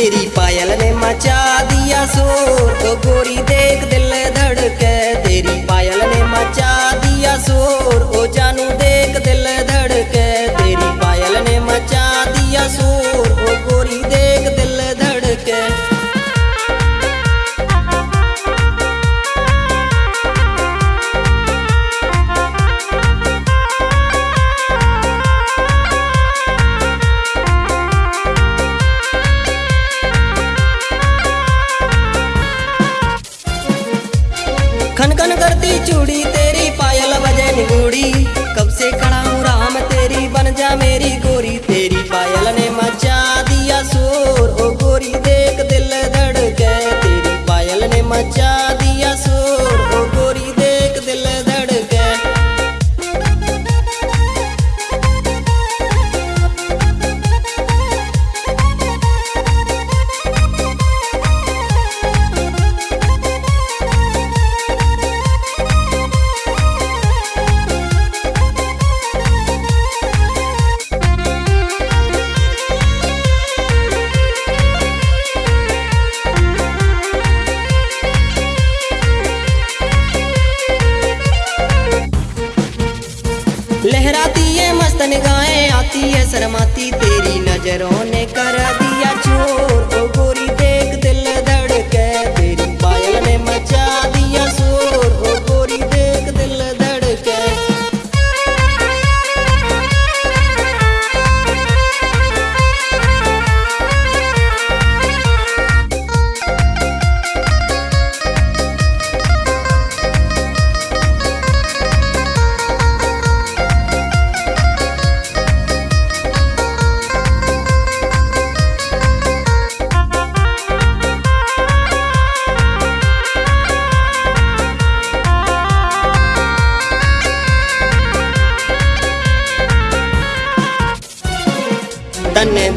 तेरी पायल ने मचा दिया शोर तो गोरी देख दिल धड़के तेरी पायल ने खन करती चूड़ी तेरी मस्त आती है शर्माती तेरी नज़रों ने कर दिया चोर।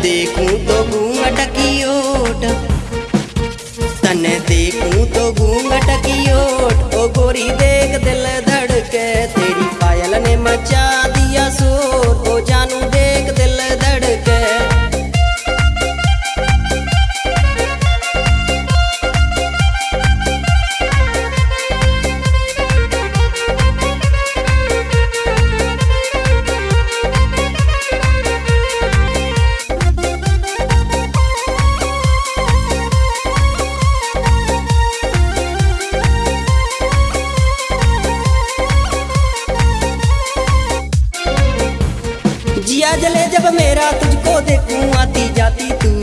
देखूँ तो घूंघट की ओट। तने देखूँ तो घूंघट की ओट। ओ गोरी देख दिल धड़के, तेरी पायल ने मचा मेरा तुझको देखूँ आती जाती तू।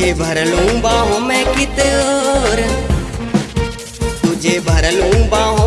तुझे भर लूँ बाहों में कित और तुझे भर लूँ बाहों